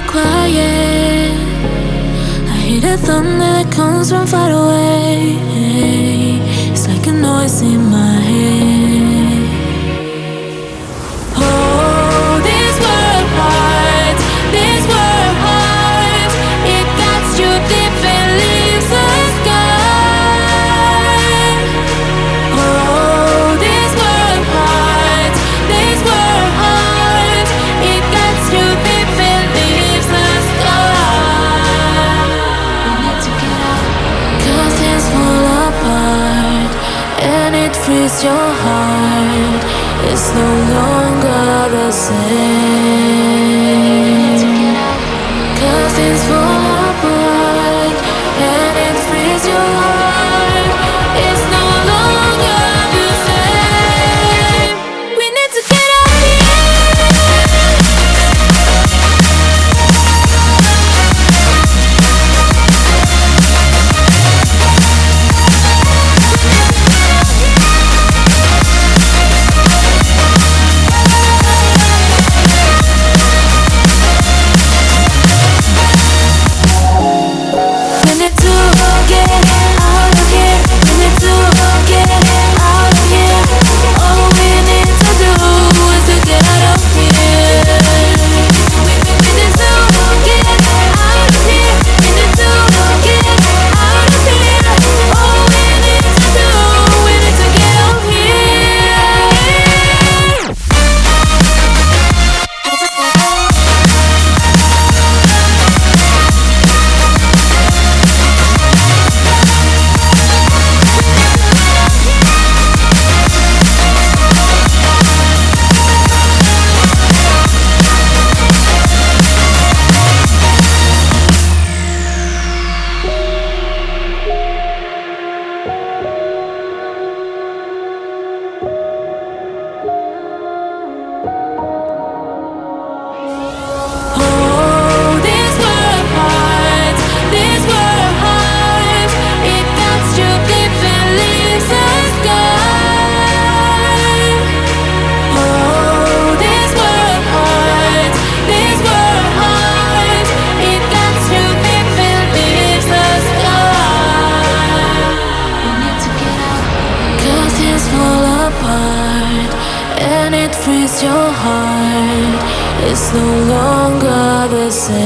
quiet. I hear the thunder that comes from far away. It's like a noise in my is your heart It's no longer the same. Cause it's for when it frees your heart, it's no longer the same.